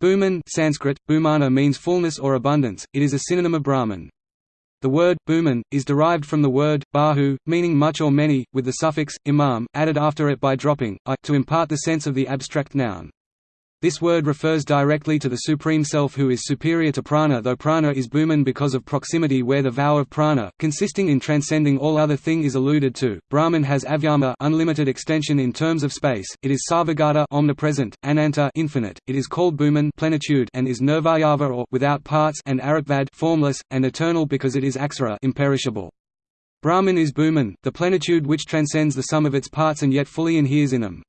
Bhuman Sanskrit, bhumana means fullness or abundance, it is a synonym of Brahman. The word, bhuman, is derived from the word, bahu, meaning much or many, with the suffix, imam, added after it by dropping, i, to impart the sense of the abstract noun. This word refers directly to the Supreme Self who is superior to prana though prana is Bhuman because of proximity where the vow of prana, consisting in transcending all other thing is alluded to. Brahman has avyama unlimited extension in terms of space, it is sarvagata omnipresent, ananta infinite, it is called Bhuman plenitude and is nirvayava or without parts and arikvad formless, and eternal because it is aksara imperishable. Brahman is Bhuman, the plenitude which transcends the sum of its parts and yet fully inheres in them.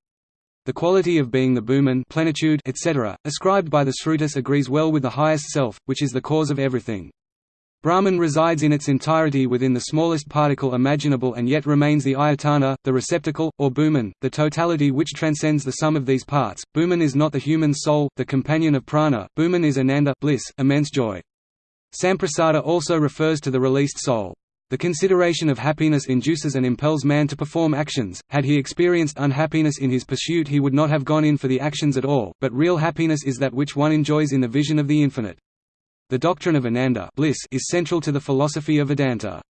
The quality of being the Bhuman plenitude, etc., ascribed by the Srutis agrees well with the highest self, which is the cause of everything. Brahman resides in its entirety within the smallest particle imaginable and yet remains the ayatana, the receptacle, or Bhuman, the totality which transcends the sum of these parts. Bhuman is not the human soul, the companion of prana, Bhuman is ananda bliss, immense joy. Samprasada also refers to the released soul. The consideration of happiness induces and impels man to perform actions, had he experienced unhappiness in his pursuit he would not have gone in for the actions at all, but real happiness is that which one enjoys in the vision of the infinite. The doctrine of Ananda bliss is central to the philosophy of Vedanta.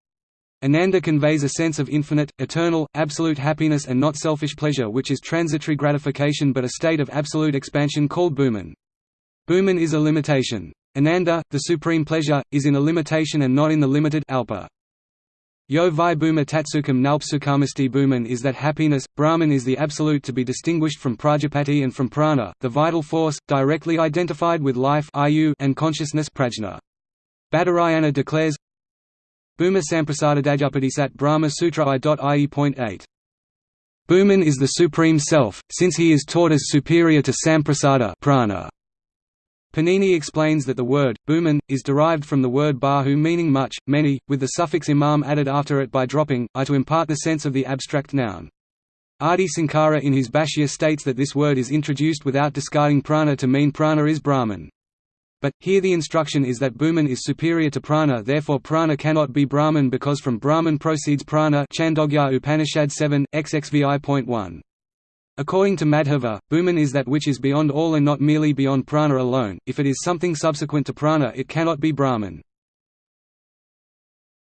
Ananda conveys a sense of infinite, eternal, absolute happiness and not selfish pleasure which is transitory gratification but a state of absolute expansion called Bhuman. Bhuman is a limitation. Ananda, the supreme pleasure, is in a limitation and not in the limited alpa. Yo vi bhuma tatsukam nalpsukhamasti bhuman is that happiness, Brahman is the absolute to be distinguished from Prajapati and from prana, the vital force, directly identified with life and consciousness prajna. Badarayana declares, Bhuma Samprasadadajapati Brahma Sutra I.ie.8. Bhuman is the Supreme Self, since he is taught as superior to Samprasada prana. Panini explains that the word, Bhuman, is derived from the word bahu meaning much, many, with the suffix imam added after it by dropping, i to impart the sense of the abstract noun. Adi Sankara in his Bhashya states that this word is introduced without discarding prana to mean prana is Brahman. But, here the instruction is that Bhuman is superior to prana therefore prana cannot be Brahman because from Brahman proceeds prana Chandogya Upanishad 7, xxvi.1. According to Madhava, Bhuman is that which is beyond all and not merely beyond prana alone, if it is something subsequent to prana it cannot be Brahman.